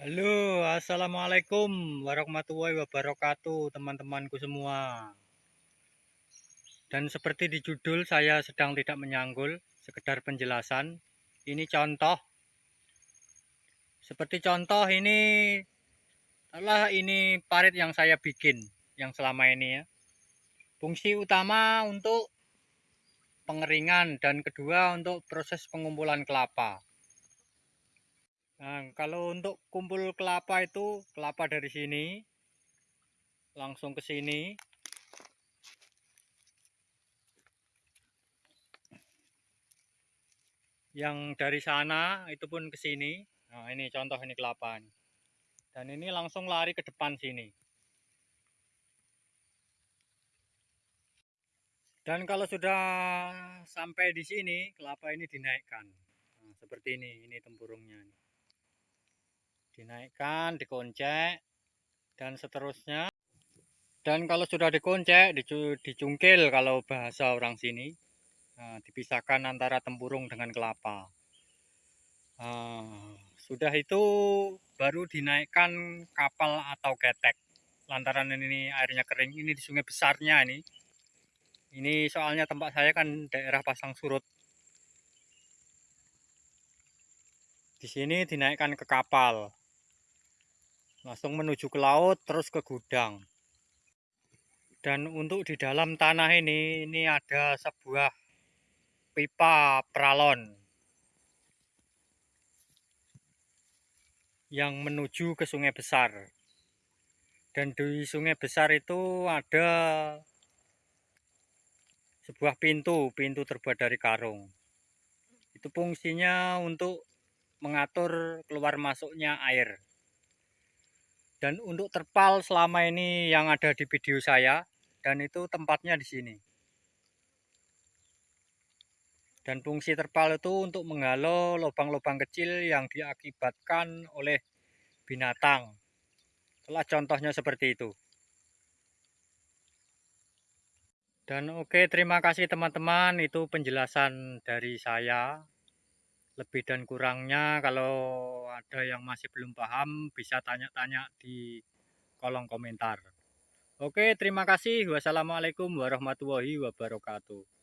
Halo, assalamualaikum warahmatullahi wabarakatuh, teman-temanku semua. Dan seperti di judul, saya sedang tidak menyanggul, sekedar penjelasan. Ini contoh. Seperti contoh ini adalah ini parit yang saya bikin, yang selama ini ya. Fungsi utama untuk pengeringan dan kedua untuk proses pengumpulan kelapa. Nah, kalau untuk kumpul kelapa itu kelapa dari sini langsung ke sini. Yang dari sana itu pun ke sini. Nah, ini contoh ini kelapa. Dan ini langsung lari ke depan sini. Dan kalau sudah sampai di sini, kelapa ini dinaikkan. Nah, seperti ini, ini tempurungnya dinaikkan dikoncek dan seterusnya. Dan kalau sudah dikoncek dicungkil kalau bahasa orang sini. Nah, dipisahkan antara tempurung dengan kelapa. Nah, sudah itu baru dinaikkan kapal atau ketek. Lantaran ini airnya kering ini di sungai besarnya ini. Ini soalnya tempat saya kan daerah pasang surut. Di sini dinaikkan ke kapal langsung menuju ke laut terus ke gudang. Dan untuk di dalam tanah ini ini ada sebuah pipa pralon yang menuju ke sungai besar. Dan di sungai besar itu ada sebuah pintu pintu terbuat dari karung. Itu fungsinya untuk mengatur keluar masuknya air dan untuk terpal selama ini yang ada di video saya dan itu tempatnya di sini. Dan fungsi terpal itu untuk menghalau lubang-lubang kecil yang diakibatkan oleh binatang. Telah contohnya seperti itu. Dan oke, terima kasih teman-teman. Itu penjelasan dari saya lebih dan kurangnya kalau ada yang masih belum paham bisa tanya-tanya di kolom komentar. Oke, terima kasih. Wassalamualaikum warahmatullahi wabarakatuh.